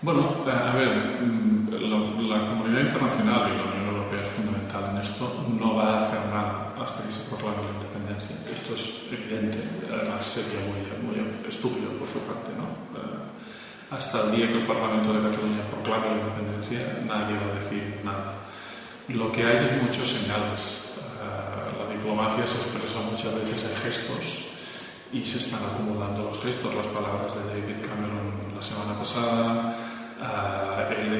Bueno, a ver, mm, la, comunidad internacional y la Unión Europea es fundamental en esto. No va a hacer nada hasta que se proclame la independencia. Esto es evidente, además sería muy, muy estúpido por su parte. ¿no? Eh, hasta el día que el Parlamento de Cataluña proclame la independencia, nadie va a decir nada. Lo que hay es muchos señales. Eh, la diplomacia se expresa muchas veces en gestos y se están acumulando los gestos. Las palabras de David Cameron la semana pasada,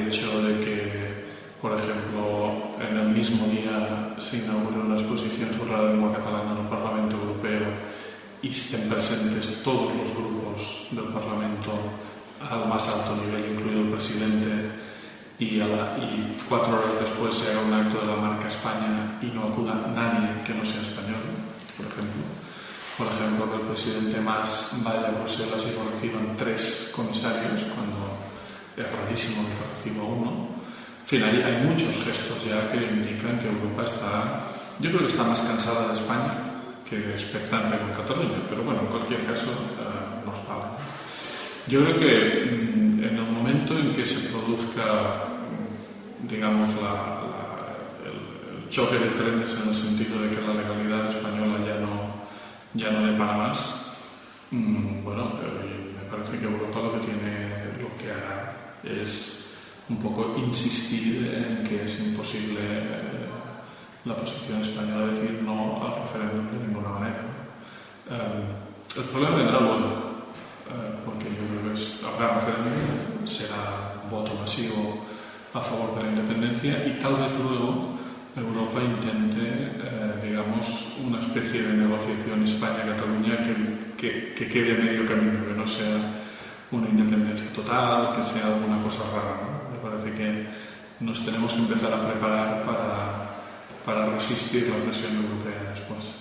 hecho de que, por ejemplo, en el mismo día se inaugure una exposición sobre la lengua catalana en el Parlamento Europeo y estén presentes todos los grupos del Parlamento al más alto nivel, incluido el presidente, y, y cuatro horas después se haga un acto de la marca España y no acuda nadie que no sea español, por ejemplo. Por ejemplo, que el presidente más vaya a Bruselas y reciban tres comisarios cuando es rarísimo que reciba uno. En fin, hay, hay, muchos gestos ya que indican que Europa está, yo creo que está más cansada de España que expectante con Cataluña, pero bueno, en cualquier caso eh, nos vale. Yo creo que mm, en el momento en que se produzca, digamos, la, choque de trenes en el sentido de que la legalidad española ya no, ya no depara más, mm, bueno, eh, me parece que Europa lo que tiene, lo que hará es un poco insistir en que es imposible eh, la posición española de decir no al referéndum de ninguna manera. Eh, el problema vendrá luego, eh, porque yo creo que habrá referéndum, será voto masivo a favor de la independencia y tal vez luego Europa intente, digamos, una especie de negociación España-Cataluña que, que, que, quede a medio camino, que no sea una independencia total, que sea alguna cosa rara. Me parece que nos tenemos que empezar a preparar para, para resistir la presión europea después.